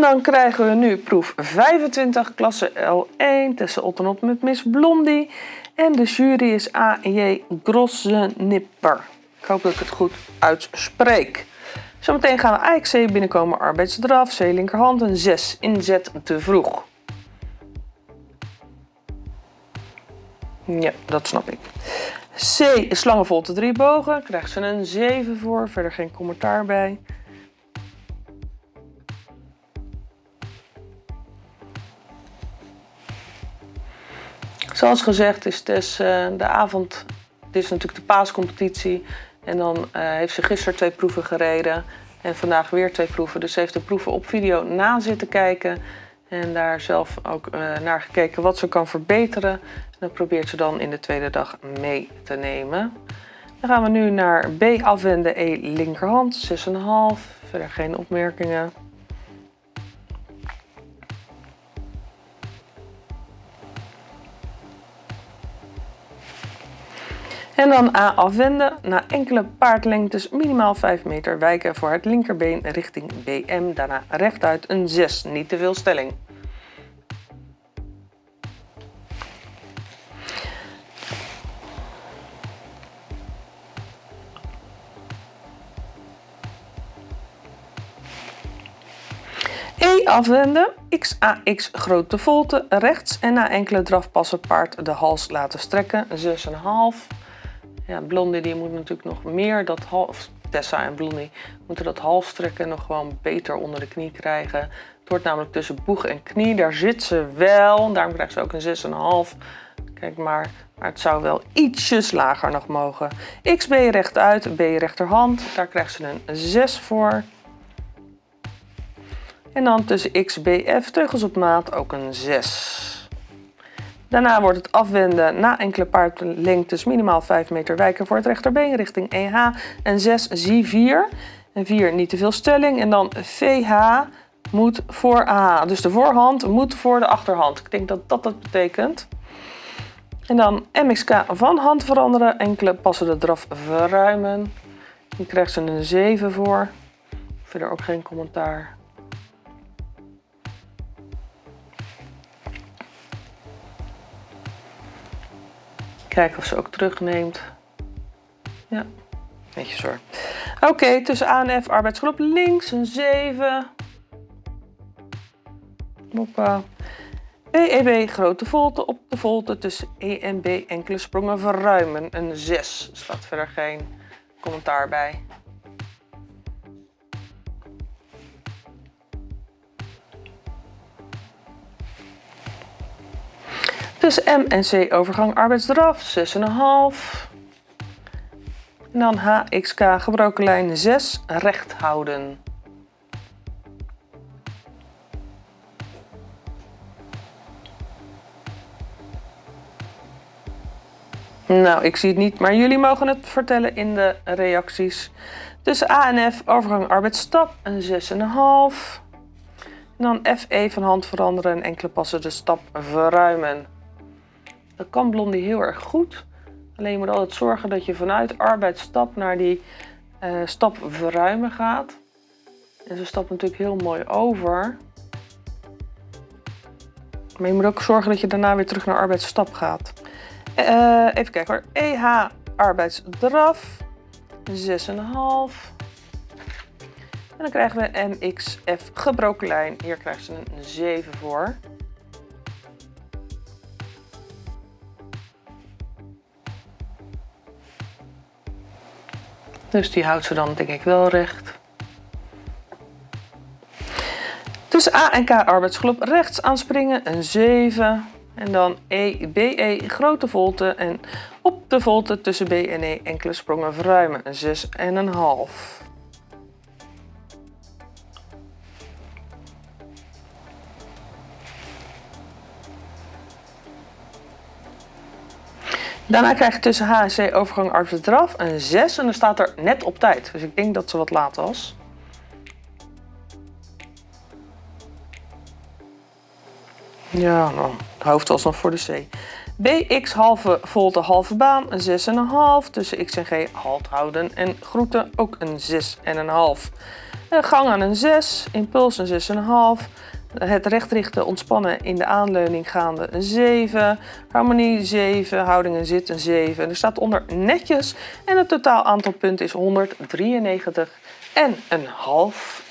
Dan krijgen we nu proef 25, klasse L1, Tessa Ottenot met Miss Blondie. En de jury is A.J. Grossenipper. Ik hoop dat ik het goed uitspreek. Zometeen gaan we AXC binnenkomen, arbeidsdraf, C linkerhand, een 6, inzet te vroeg. Ja, dat snap ik. C, slangenvolte drie bogen, krijgt ze een 7 voor, verder geen commentaar bij. Zoals gezegd is Tess uh, de avond, het is natuurlijk de paascompetitie. En dan uh, heeft ze gisteren twee proeven gereden en vandaag weer twee proeven. Dus ze heeft de proeven op video na zitten kijken. En daar zelf ook uh, naar gekeken wat ze kan verbeteren. En dat probeert ze dan in de tweede dag mee te nemen. Dan gaan we nu naar B afwenden, E linkerhand, 6,5. Verder geen opmerkingen. En dan A afwenden. Na enkele paardlengtes minimaal 5 meter wijken voor het linkerbeen richting BM. Daarna rechtuit een 6. Niet te veel stelling. E afwenden, XAX grote volte, rechts en na enkele drafpassen paard de hals laten strekken, 6,5. Ja, Blondie die moet natuurlijk nog meer dat half... Tessa en Blondie moeten dat halstrekken nog gewoon beter onder de knie krijgen. Het wordt namelijk tussen boeg en knie. Daar zit ze wel. Daarom krijgt ze ook een 6,5. Kijk maar. Maar het zou wel ietsjes lager nog mogen. XB rechtuit, B rechterhand. Daar krijgt ze een 6 voor. En dan tussen XBF, teugels op maat, ook een 6. Daarna wordt het afwenden na enkele paardlengtes minimaal 5 meter wijken voor het rechterbeen richting EH. En 6 zie 4. En 4 niet te veel stelling. En dan VH moet voor AH. Dus de voorhand moet voor de achterhand. Ik denk dat dat dat betekent. En dan MXK van hand veranderen. Enkele passen de draf verruimen. Hier krijgt ze een 7 voor. Verder ook geen commentaar. Kijken of ze ook terugneemt. Ja, netjes hoor. Oké, okay, tussen A en F arbeidsgroep links een 7. Hoppa. BEB grote volte op de volte tussen E en B enkele sprongen verruimen. Een 6. Staat verder geen commentaar bij. Dus M en C overgang arbeidsdraf 6,5. En dan HXK gebroken lijn 6 recht houden. Nou, ik zie het niet, maar jullie mogen het vertellen in de reacties. Tussen A en F overgang arbeidsstap een 6,5. En dan FE van hand veranderen en enkele passen de stap verruimen. Dat kan Blondie heel erg goed. Alleen je moet altijd zorgen dat je vanuit arbeidsstap naar die uh, stap verruimen gaat. En ze stapt natuurlijk heel mooi over. Maar je moet ook zorgen dat je daarna weer terug naar arbeidsstap gaat. Uh, even kijken hoor. EH arbeidsdraf. 6,5. En dan krijgen we MXF gebroken lijn. Hier krijgt ze een 7 voor. Dus die houdt ze dan denk ik wel recht. Tussen A en K arbeidsgroep rechts aanspringen, een 7. En dan E, BE, grote volte. En op de volte tussen B en E enkele sprongen verruimen, een 6 en een half. Daarna krijg je tussen H en C overgang arbeids draf een 6 en dan staat er net op tijd. Dus ik denk dat ze wat laat was. Ja, nou, het hoofd was nog voor de C. BX halve volte halve baan, een 6,5. Tussen X en G halt houden en groeten ook een 6,5. Een gang aan een 6, impuls een 6,5. Het rechtrichten ontspannen in de aanleuning gaande een 7. Harmonie 7, houding en zit een 7. Er staat onder netjes en het totaal aantal punten is 193 en een half.